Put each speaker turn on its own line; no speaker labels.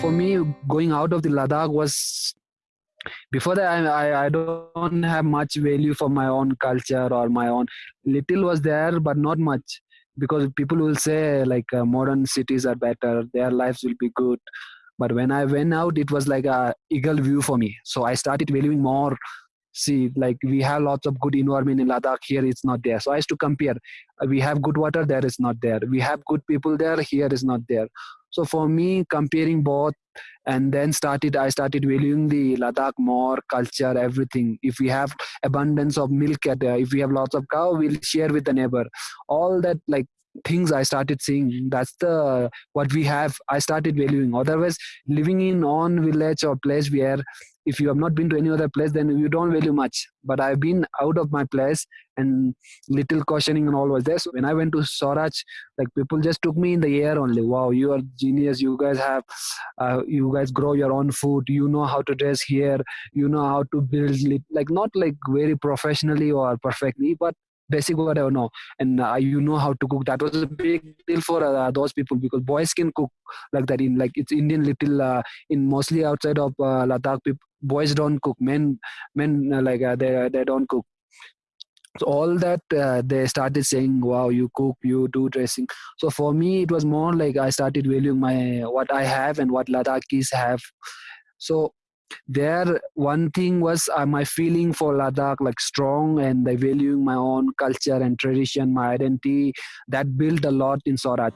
for me, going out of the Ladakh was before that I, I, I don't have much value for my own culture or my own little was there but not much. Because people will say like uh, modern cities are better their lives will be good. But when i went out it was like a eagle view for me. So i started valuing more. See like we have lots of good environment in ladakh here it's not there. So i used to compare we have good water there is not there. We have good people there here is not there so for me comparing both and then started i started valuing the ladakh more culture everything. If we have abundance of milk at there if we have lots of cow we'll share with the neighbor. All that like things i started seeing that's the what we have i started valuing. Otherwise living in on village or place where if you have not been to any other place then you don't value much. But i've been out of my place and little cautioning and all was there. So when i went to Swaraj like people just took me in the air only. Wow you are genius. You guys have uh, you guys grow your own food. You know how to dress here. You know how to build like not like very professionally or perfectly but basic whatever no. And uh, you know how to cook. That was a big deal for uh, those people because boys can cook like that in like it's indian little uh, in mostly outside of uh, ladakh people, boys don't cook. Men men uh, like uh, they they don't cook. So all that uh, they started saying wow you cook you do dressing. So for me it was more like i started valuing my what i have and what ladakhis have. So there one thing was uh, my feeling for ladakh like strong and valuing my own culture and tradition my identity that built a lot in swaraj